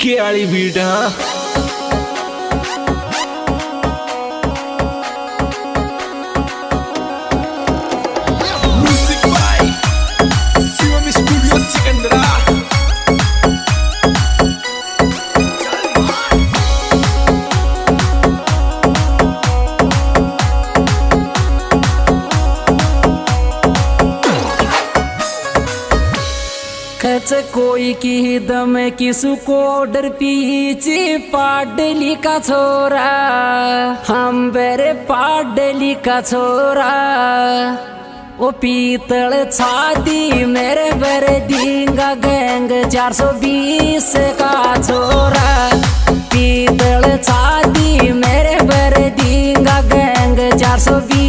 DK वाली beat हाँ। कोई की दम किसको डर पीछे पाडली का छोरा? हम बेरे पाडली का छोरा। ओ पीतल छाती मेरे बेरे दींगा गैंग चार सौ बीस का छोरा। पीतल छाती मेरे बेरे दींगा गैंग चार सौ बीस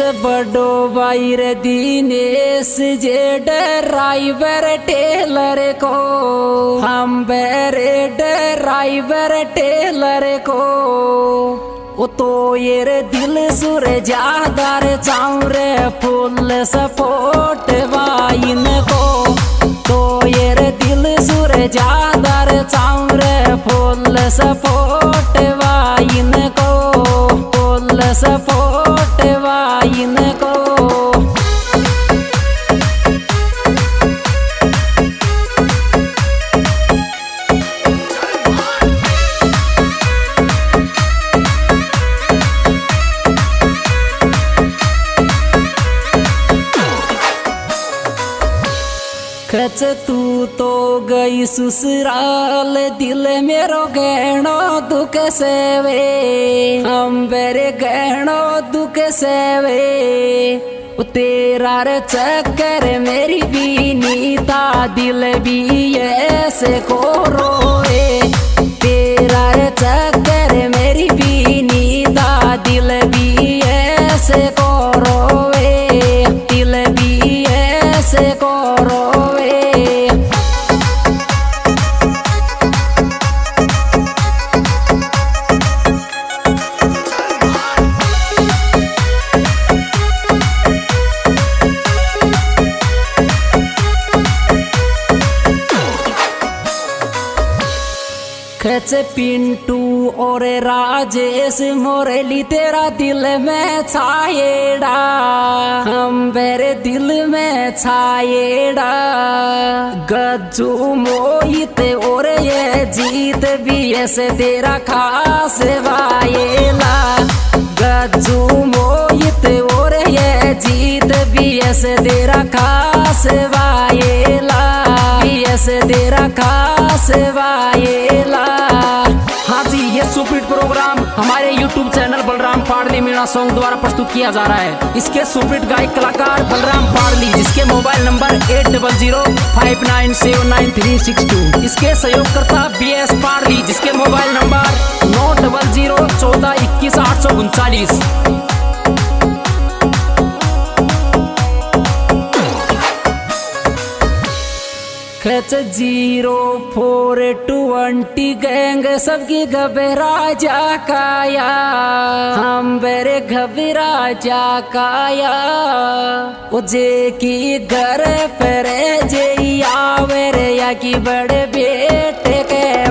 बडो बाईर दीनेश जे ड्राइवर टेलर को। हम बेरे ड्राइवर टेलर को। ओ तो ये रे दिल सुर जादार चाउरे फुल सपोर्ट वाइन को। तो ये रे दिल सुर जादार चाउरे फुल सपोर्ट वाइन को। फुल सपोर्ट खच तू तो गई ससुराल, दिल मेरो गहनो दुख सेवे। हम बेरे गहनो दुख सेवे। वे तेरा रे चक्कर मेरी बीनी नीता दिल भी ऐसे को रोए। खच पिंटू और राजेश मोरली तेरा दिल में छाएड़ा हम बेरे दिल में छाएड़ा गज्जू मोहित और ये जीत भी ऐसे तेरा खास वाएला गज्जू मोहित और ये जीत भी ऐसे तेरा खास वाएला भी ऐसे तेरा खास वाएला जी प्रोग्राम हमारे YouTube channel Balram Padli Meena song द्वारा प्रस्तुत किया जा रहा है। इसके सुप्रीट गायक कलाकार बलराम पाड़ली जिसके mobile number eight double zero five nine seven nine three six two इसके सहयोगकर्ता बी एस पाड़ली जिसके मोबाइल नंबर नौ डबल ज़ीरो चौदह इक्कीस आठ सौ उनचालीस। खच ज़ीरो फोर ट्वेंटी गैंग सबकी घबरा जा काया हम बेरे घबरा जा काया उजे की घर पर जे आवेरे या की बड़े बेटे के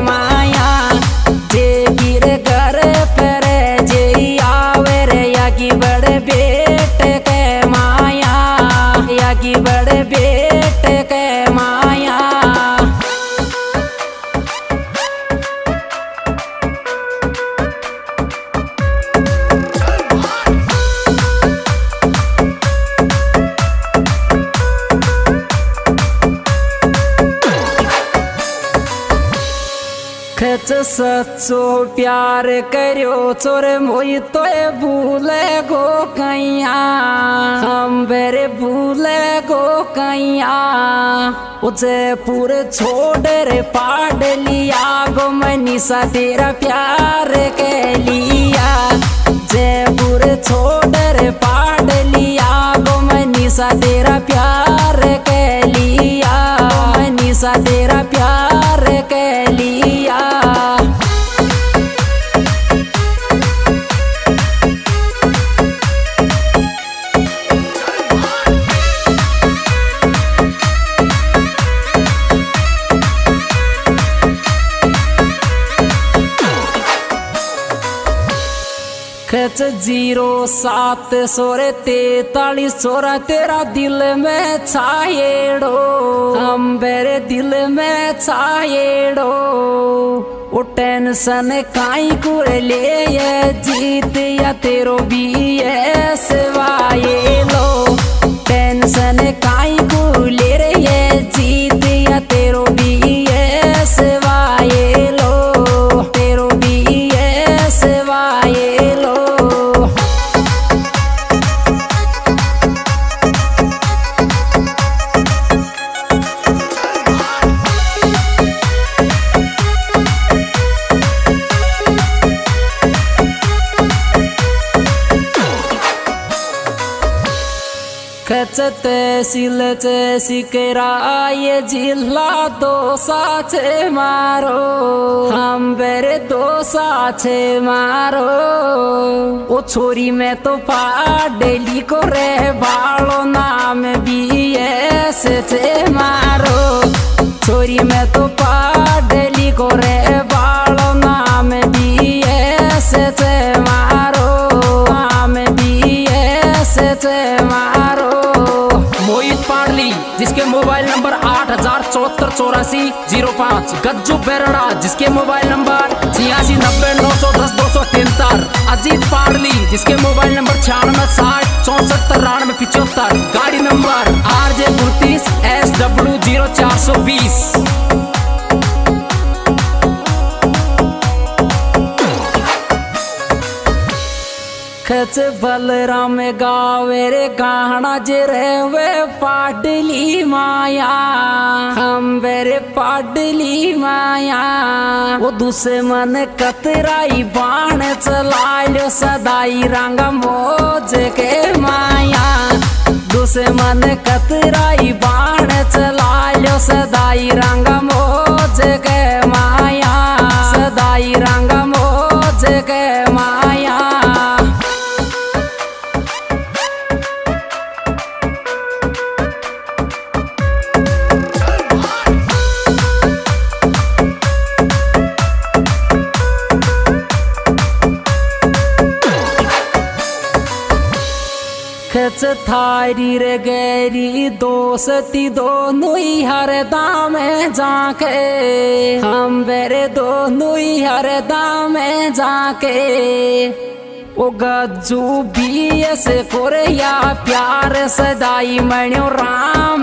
सच्चो प्यार करियो, चोर मोई तो भूले गो कैया हम बेरे भूले गो कैया उदयपुर छोड़ रे पाड़ लिया, गो मनीषा तेरा प्यार के लिया। जयपुर छोड़ रे पाड़ लिया, गो निशा तेरा प्यार के लिया। मैं निशा तेरा खच ज़ीरो सात सोरे तेतालीस सोरा तेरा दिल में छाएड़ो हम मेरे दिल में छाएड़ो वो टेंशन काई को ले ये जीत या तेरो भी ये सेवाए लो टेंशन काई को खच तहसील सिकराय जिल्हा दोसा छे मारो हम बेरे दोसा छे मारो ओ छोरी में तो पाडेली को रे बालो नाम भी ऐसे छे मारो छोरी में तो पाडेली को रे बालो चौरासी, ज़ीरो पाँच, गज्जू बेरड़ा, जिसके मोबाइल नंबर छियासी, नब्बे, नौ सौ दस, दो सौ तिहत्तर, अजीत पाडली जिसके मोबाइल नंबर छियानवे, साठ, चौसठ, तिरानवे पिछहत्तर गाड़ी नंबर आर जे उनतीस एस डब्ल्यू ज़ीरो चार सौ बीस। खच बलराम गावे रे गाना जे वे पाडली माया। हम बेरे पाडली माया। वो दूसरे मन कतराई बाण चलायो सदाई रंग मोज के माया। दूसरे मन कतराई बाण चलायो सदाई रंग मोज थारी रे गैरी दोस्ती दोनों हर दाम जाके। हम बेरे दोनों हर दाम जाके। ओ गज्जू भी ऐसे कोरिया प्यार सदाई मण्यो राम